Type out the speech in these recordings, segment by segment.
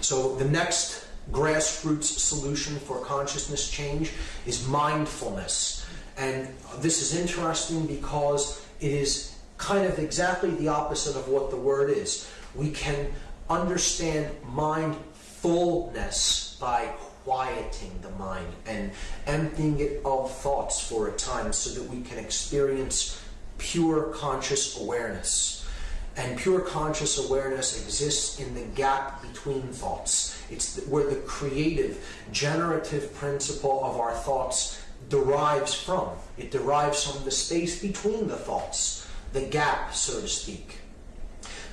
So the next grassroots solution for consciousness change is mindfulness. And this is interesting because it is kind of exactly the opposite of what the word is. We can understand mindfulness by quieting the mind and emptying it of thoughts for a time so that we can experience pure conscious awareness. And pure conscious awareness exists in the gap between thoughts. It's where the creative, generative principle of our thoughts derives from. It derives from the space between the thoughts, the gap, so to speak.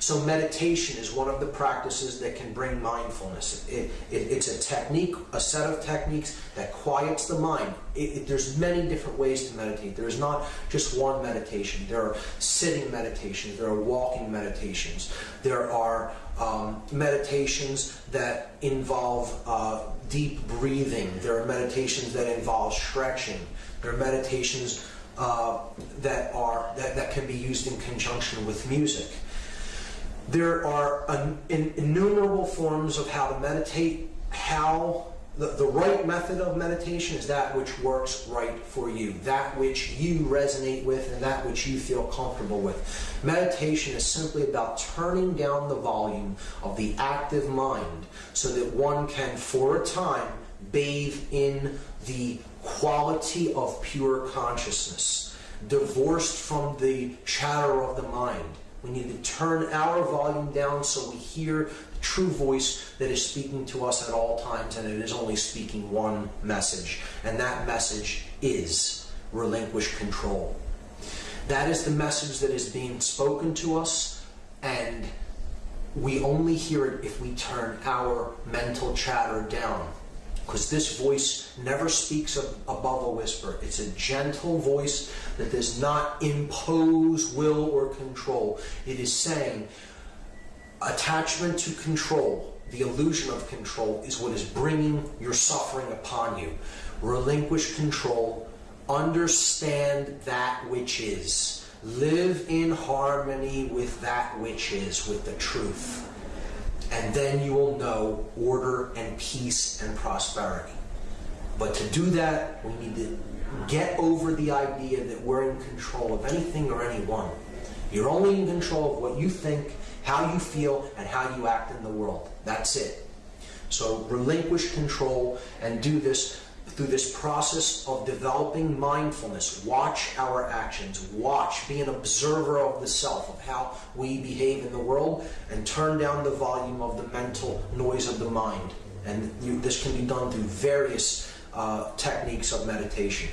So meditation is one of the practices that can bring mindfulness. It, it, it's a technique, a set of techniques that quiets the mind. It, there's many different ways to meditate. There is not just one meditation. There are sitting meditations. There are walking meditations. There are um, meditations that involve uh, deep breathing. There are meditations that involve stretching. There are meditations uh, that are that, that can be used in conjunction with music. There are an, in, innumerable forms of how to meditate, how the, the right method of meditation is that which works right for you, that which you resonate with, and that which you feel comfortable with. Meditation is simply about turning down the volume of the active mind so that one can, for a time, bathe in the quality of pure consciousness, divorced from the chatter of the mind we need to turn our volume down so we hear the true voice that is speaking to us at all times, and it is only speaking one message, and that message is relinquish control. That is the message that is being spoken to us, and we only hear it if we turn our mental chatter down because this voice never speaks above a whisper. It's a gentle voice that does not impose will or control. It is saying attachment to control, the illusion of control, is what is bringing your suffering upon you. Relinquish control, understand that which is, live in harmony with that which is, with the truth and then you will know order and peace and prosperity. But to do that, we need to get over the idea that we're in control of anything or anyone. You're only in control of what you think, how you feel, and how you act in the world. That's it. So relinquish control and do this through this process of developing mindfulness, watch our actions, watch, be an observer of the self, of how we behave in the world, and turn down the volume of the mental noise of the mind. And you, this can be done through various uh, techniques of meditation.